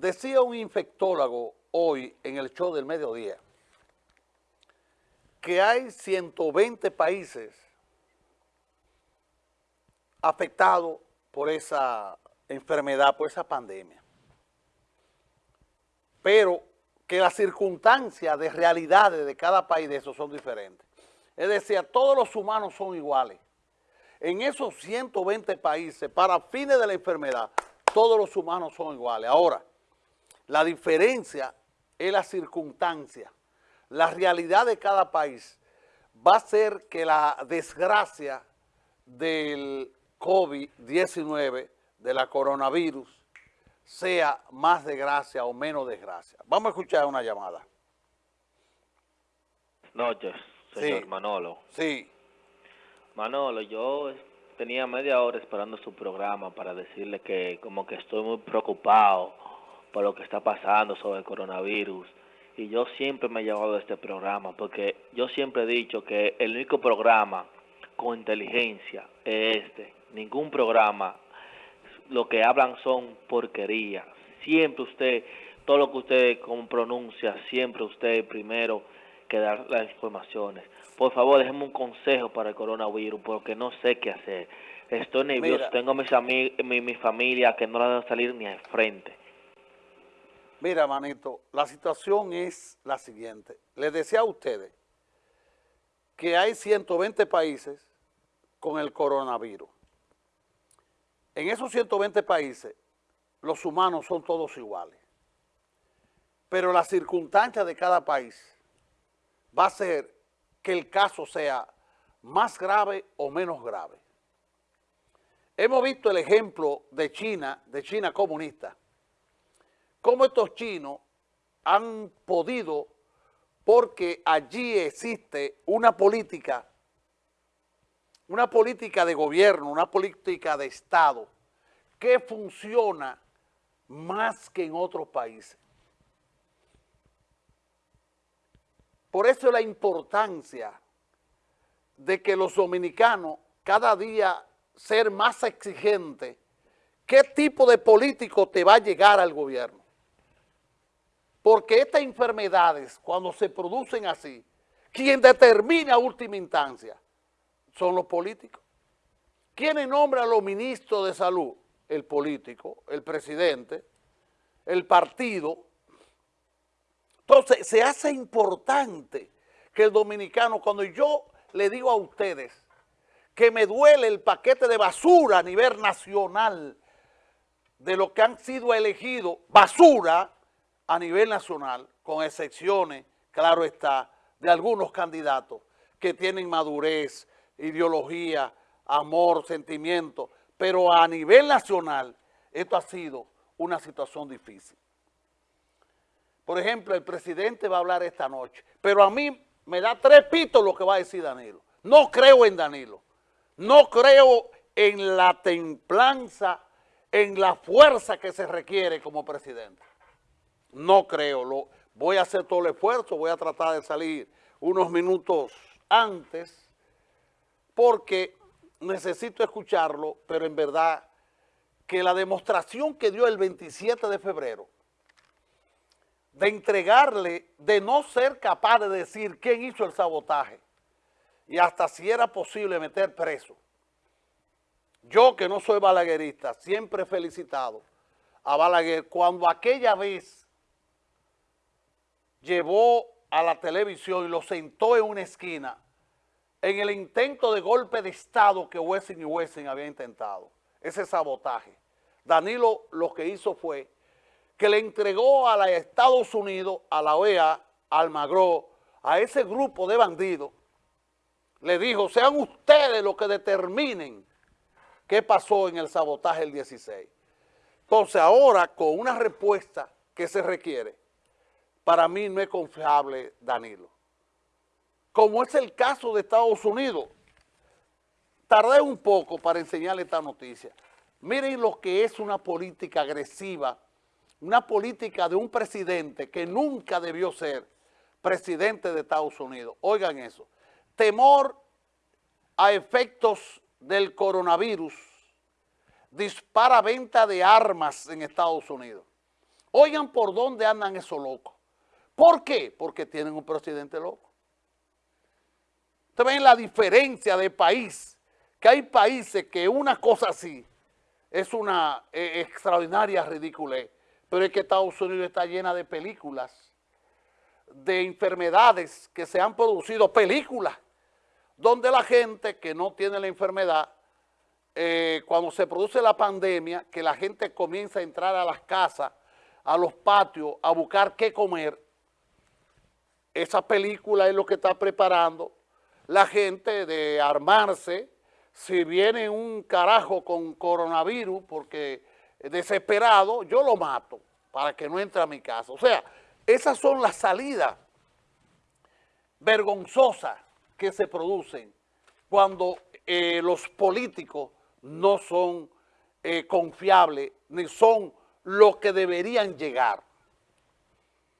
Decía un infectólogo hoy en el show del mediodía que hay 120 países afectados por esa enfermedad, por esa pandemia. Pero que las circunstancias de realidades de cada país de esos son diferentes. Es decir, todos los humanos son iguales. En esos 120 países, para fines de la enfermedad, todos los humanos son iguales. Ahora, la diferencia es la circunstancia. La realidad de cada país va a ser que la desgracia del COVID-19, de la coronavirus, sea más desgracia o menos desgracia. Vamos a escuchar una llamada. Noches, señor Manolo. Sí. Manolo, yo tenía media hora esperando su programa para decirle que como que estoy muy preocupado por lo que está pasando sobre el coronavirus. Y yo siempre me he llevado a este programa porque yo siempre he dicho que el único programa con inteligencia es este. Ningún programa, lo que hablan son porquerías. Siempre usted, todo lo que usted pronuncia, siempre usted primero que dar las informaciones. Por favor, déjeme un consejo para el coronavirus porque no sé qué hacer. Estoy nervioso, tengo mis mi, mi familia que no la deben salir ni al frente. Mira, manito, la situación es la siguiente. Les decía a ustedes que hay 120 países con el coronavirus. En esos 120 países, los humanos son todos iguales. Pero la circunstancia de cada país va a ser que el caso sea más grave o menos grave. Hemos visto el ejemplo de China, de China comunista, cómo estos chinos han podido, porque allí existe una política, una política de gobierno, una política de Estado, que funciona más que en otros países. Por eso la importancia de que los dominicanos cada día ser más exigentes, qué tipo de político te va a llegar al gobierno. Porque estas enfermedades, cuando se producen así, quien determina última instancia son los políticos. ¿Quiénes nombran a los ministros de salud? El político, el presidente, el partido. Entonces, se hace importante que el dominicano, cuando yo le digo a ustedes que me duele el paquete de basura a nivel nacional de lo que han sido elegidos, basura, a nivel nacional, con excepciones, claro está, de algunos candidatos que tienen madurez, ideología, amor, sentimiento, pero a nivel nacional esto ha sido una situación difícil. Por ejemplo, el presidente va a hablar esta noche, pero a mí me da tres pitos lo que va a decir Danilo. No creo en Danilo, no creo en la templanza, en la fuerza que se requiere como presidente. No creo, lo, voy a hacer todo el esfuerzo, voy a tratar de salir unos minutos antes porque necesito escucharlo, pero en verdad que la demostración que dio el 27 de febrero de entregarle, de no ser capaz de decir quién hizo el sabotaje y hasta si era posible meter preso. Yo que no soy balaguerista, siempre he felicitado a Balaguer cuando aquella vez llevó a la televisión y lo sentó en una esquina en el intento de golpe de Estado que Wessing y Wessing habían intentado, ese sabotaje. Danilo lo que hizo fue que le entregó a los Estados Unidos, a la OEA, al Magro, a ese grupo de bandidos, le dijo, sean ustedes los que determinen qué pasó en el sabotaje el 16. Entonces ahora, con una respuesta que se requiere, para mí no es confiable Danilo. Como es el caso de Estados Unidos. Tardé un poco para enseñarle esta noticia. Miren lo que es una política agresiva, una política de un presidente que nunca debió ser presidente de Estados Unidos. Oigan eso. Temor a efectos del coronavirus dispara venta de armas en Estados Unidos. Oigan por dónde andan esos locos. ¿Por qué? Porque tienen un presidente loco. Ustedes ven la diferencia de país, que hay países que una cosa así es una eh, extraordinaria ridiculez, pero es que Estados Unidos está llena de películas, de enfermedades que se han producido, películas, donde la gente que no tiene la enfermedad, eh, cuando se produce la pandemia, que la gente comienza a entrar a las casas, a los patios, a buscar qué comer, esa película es lo que está preparando la gente de armarse, si viene un carajo con coronavirus, porque desesperado, yo lo mato para que no entre a mi casa. O sea, esas son las salidas vergonzosas que se producen cuando eh, los políticos no son eh, confiables ni son lo que deberían llegar.